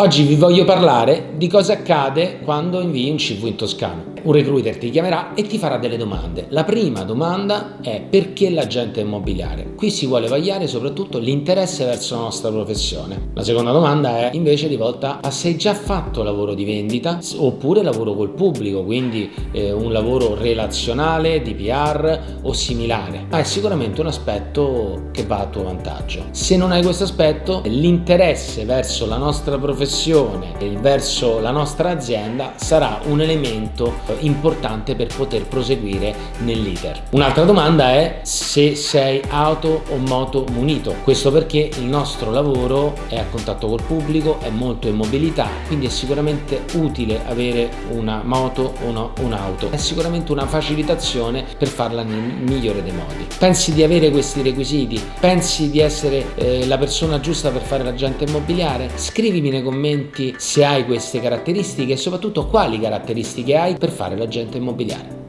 Oggi vi voglio parlare di cosa accade quando invii un CV in toscano. Un recruiter ti chiamerà e ti farà delle domande. La prima domanda è perché l'agente immobiliare? Qui si vuole vagliare soprattutto l'interesse verso la nostra professione. La seconda domanda è invece rivolta a se hai già fatto lavoro di vendita oppure lavoro col pubblico, quindi eh, un lavoro relazionale, di PR o similare. Ma è sicuramente un aspetto che va a tuo vantaggio. Se non hai questo aspetto, l'interesse verso la nostra professione e verso la nostra azienda sarà un elemento importante per poter proseguire nell'iter. Un'altra domanda è se sei auto o moto munito. Questo perché il nostro lavoro è a contatto col pubblico, è molto in mobilità, quindi è sicuramente utile avere una moto o un'auto. È sicuramente una facilitazione per farla nel migliore dei modi. Pensi di avere questi requisiti? Pensi di essere eh, la persona giusta per fare l'agente immobiliare? Scrivimi nei commenti se hai queste caratteristiche e soprattutto quali caratteristiche hai per fare l'agente immobiliare.